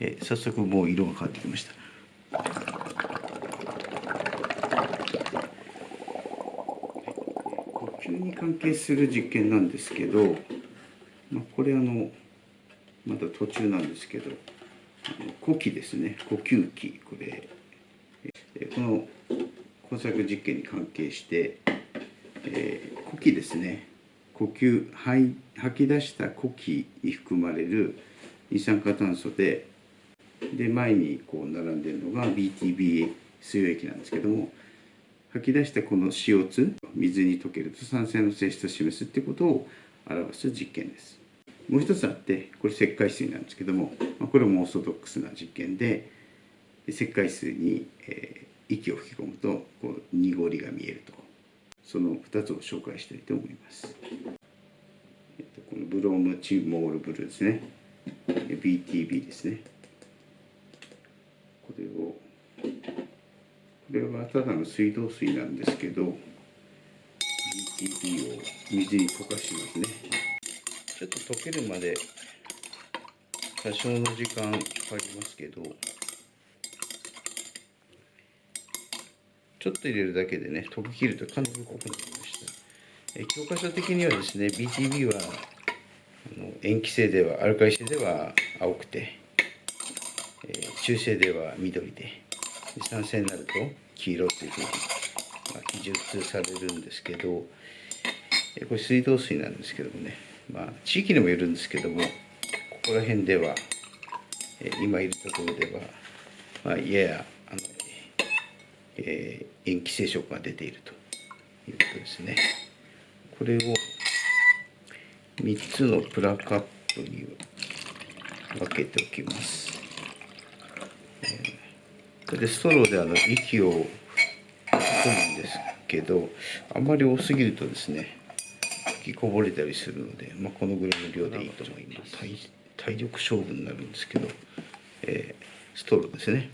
え早速もう色が変わってきました。呼吸に関係する実験なんですけど、まあ、これあのまだ途中なんですけどあの呼気ですね。呼吸器これ。えこの工作実験に関係して、えー呼気ですね。呼吸吐い吐き出した呼気に含まれる二酸化炭素でで前にこう並んでるのが BTB 水溶液なんですけども吐き出したこの CO2 水に溶けると酸性の性質を示すってことを表す実験です。もう一つあってこれ石灰水なんですけどもこれもオーソドックスな実験で石灰水に、えー息を吹き込むとこう濁りが見えると。その2つを紹介したいと思います、えっと、このブロームチモールブルーですね。BTB ですねこれをここれはただの水道水なんですけど BTB を水に溶かしますね。ちょっと溶けるまで多少の時間かかりますけどちょっと入れるだけでね溶けきるとかなり濃くなりました。え教科書的にはですね BTB はあの塩基性ではアルカリ性では青くて、え中性では緑で。で酸性になると黄色というふうに、まあ、記述されるんですけどえこれ水道水なんですけどもねまあ地域にもよるんですけどもここら辺ではえ今いるところでは、まあ、ややあの、えー塩基性色が出ているということですね。これを3つのプラカップに分けておきます。でストローであの息を吹き込むんですけどあんまり多すぎるとですね吹きこぼれたりするので、まあ、このぐらいの量でいいと思います。体体力勝負になるんですけど、えーストローですね。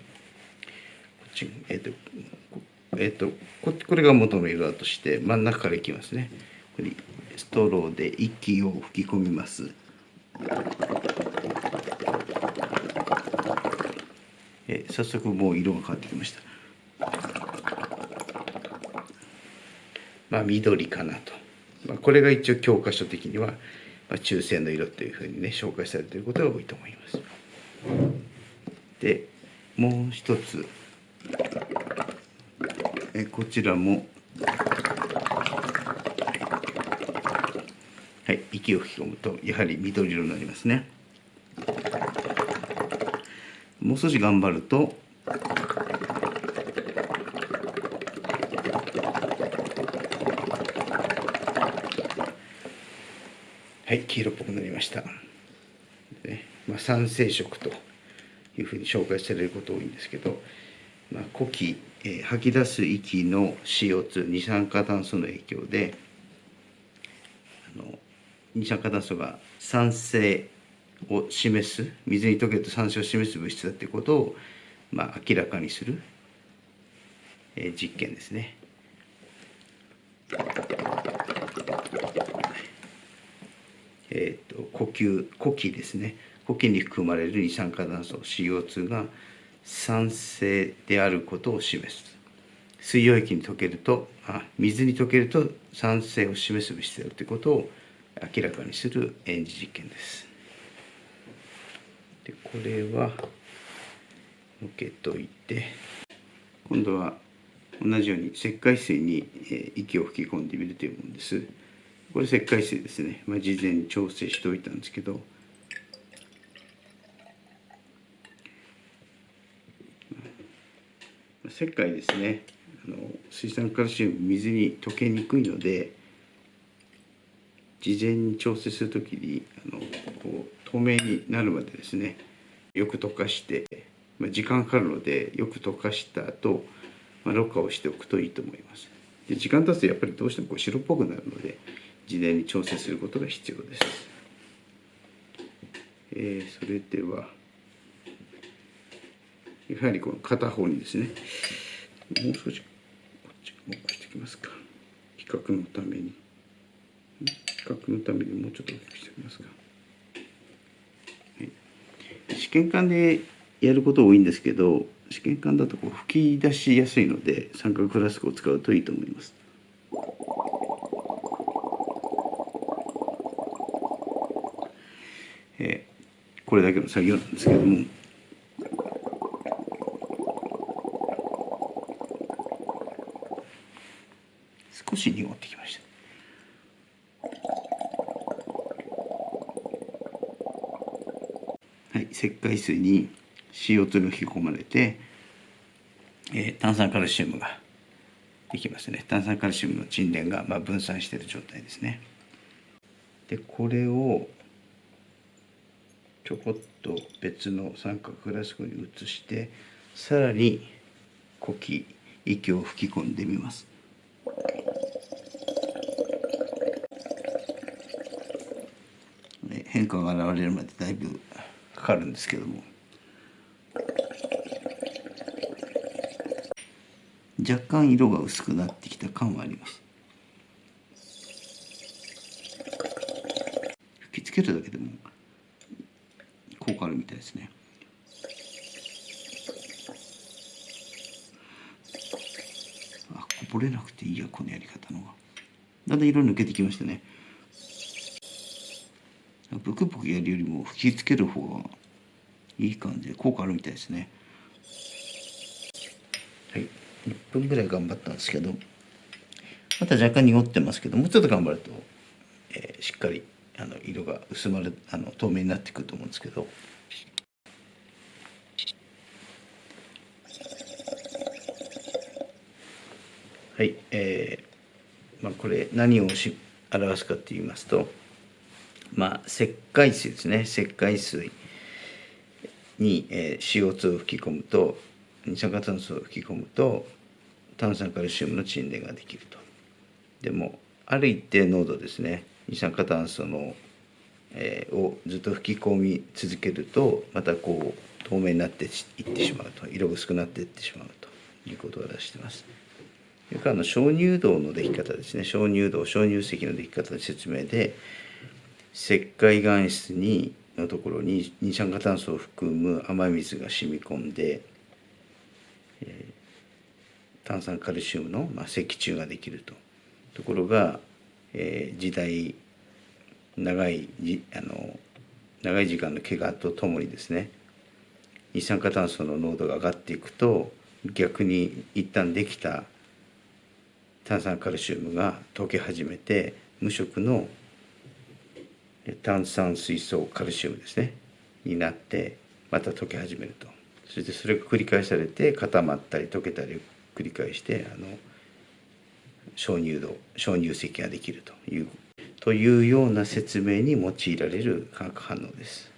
こっちえっ、とこえっ、とここれが元の色だとして真ん中からいきますね。これストローで息を吹き込みますえ早速もう色が変わってきました。まあ緑かなと、まあ、これが一応教科書的には、まあ、中性の色というふうにね紹介されていることが多いと思います。でもう一つ。えこちらも。はい息を吹き込むとやはり緑色になりますね。もう少し頑張るとはい黄色っぽくなりました、ねまあ、酸性色というふうに紹介されること多いんですけど、まあ、呼気、えー吐き出す息の CO2 二酸化炭素の影響であの二酸化炭素が酸性を示す水に溶けると酸性を示す物質だということを、まあ、明らかにする、えー実験ですね。えー、と呼吸呼気ですね。呼気に含まれる二酸化炭素 CO2 が酸性であることを示す。水溶液に溶けるとあ水に溶けると酸性を示す物質であるということを明らかにする演示実験です。でこれは受けといて。今度は同じように石灰水に息を吹き込んでみるというものです。これ石灰水ですね、まあ、事前に調整しておいたんですけど。石灰ですね。あの水酸カルシウム水に溶けにくいので事前に調整するときにあのこう透明になるまでですねよく溶かして、まあ、時間かかるのでよく溶かした後、まあろ過をしておくといいと思います。で時間経つとやっぱりどうしてもこう白っぽくなるので事前に調整することが必要です、えーそれではやはりこの片方にですねもう少しこっち動かしておきますか。比較のために。比較のためにもうちょっと大きくしておきますか、はい、試験管でやること多いんですけど試験管だとこう吹き出しやすいので三角フラスコを使うといいと思います。えー、これだけの作業なんですけども。少し濁ってきました。はい石灰水に CO2 が引き込まれて、えー、炭酸カルシウムができますね。炭酸カルシウムの沈殿が、まあ、分散している状態ですね。でこれをちょこっと別の三角フラスコに移してさらに呼気息を吹き込んでみます。変化が現れるまでだいぶかかるんですけども。若干色が薄くなってきた感はあります。吹きつけるだけでも効果あるみたいですね。あこぼれなくていいやこのやり方のが。だんだん色抜けてきましたね。ブクブクやるよりも吹きつける方がいい感じで効果あるみたいですね。はい。1分ぐらい頑張ったんですけどまた若干濁ってますけどもうちょっと頑張ると、えー、しっかりあの色が薄まるあの透明になってくると思うんですけど。はい。えーまあ、これ何をし表すかって言いますとまあ石灰水ですね石灰水に、えー、CO2 を吹き込むと二酸化炭素を吹き込むと炭酸カルシウムの沈殿ができるとでもある一定濃度ですね二酸化炭素の、えー、をずっと吹き込み続けるとまたこう透明になっていってしまうと色薄くなっていってしまうということを出してます。それからの鍾乳洞のでき方ですね鍾乳洞鍾乳石のでき方の説明で石灰岩質にのところに二酸化炭素を含む雨水が染み込んで、えー、炭酸カルシウムの、まあ、石柱ができると。ところが、えー、時代長いじあの長い時間の怪我とともにですね二酸化炭素の濃度が上がっていくと逆に一旦できた炭酸カルシウムが溶け始めて無色の炭酸水素カルシウムですねになってまた溶け始めるとそしてそれが繰り返されて固まったり溶けたり繰り返してあの鍾乳洞鍾乳石ができるというというような説明に用いられる化学反応です。